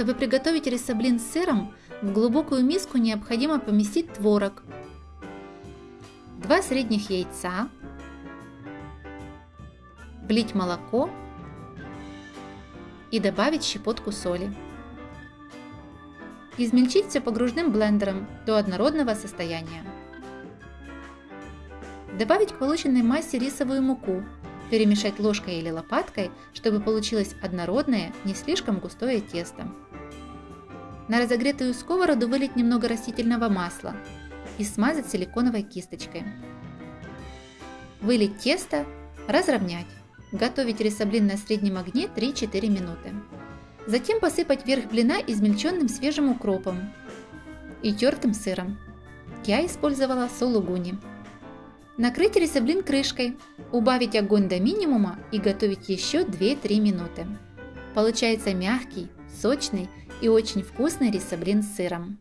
Чтобы приготовить рисоблин с сыром, в глубокую миску необходимо поместить творог, 2 средних яйца, влить молоко и добавить щепотку соли. Измельчить все погружным блендером до однородного состояния. Добавить к полученной массе рисовую муку, перемешать ложкой или лопаткой, чтобы получилось однородное, не слишком густое тесто. На разогретую сковороду вылить немного растительного масла и смазать силиконовой кисточкой. Вылить тесто, разровнять. Готовить рисоблин на среднем огне 3-4 минуты. Затем посыпать верх блина измельченным свежим укропом и тертым сыром. Я использовала сулугуни. Накрыть рисоблин крышкой, убавить огонь до минимума и готовить еще 2-3 минуты. Получается мягкий, сочный и очень вкусный рисоблин с сыром.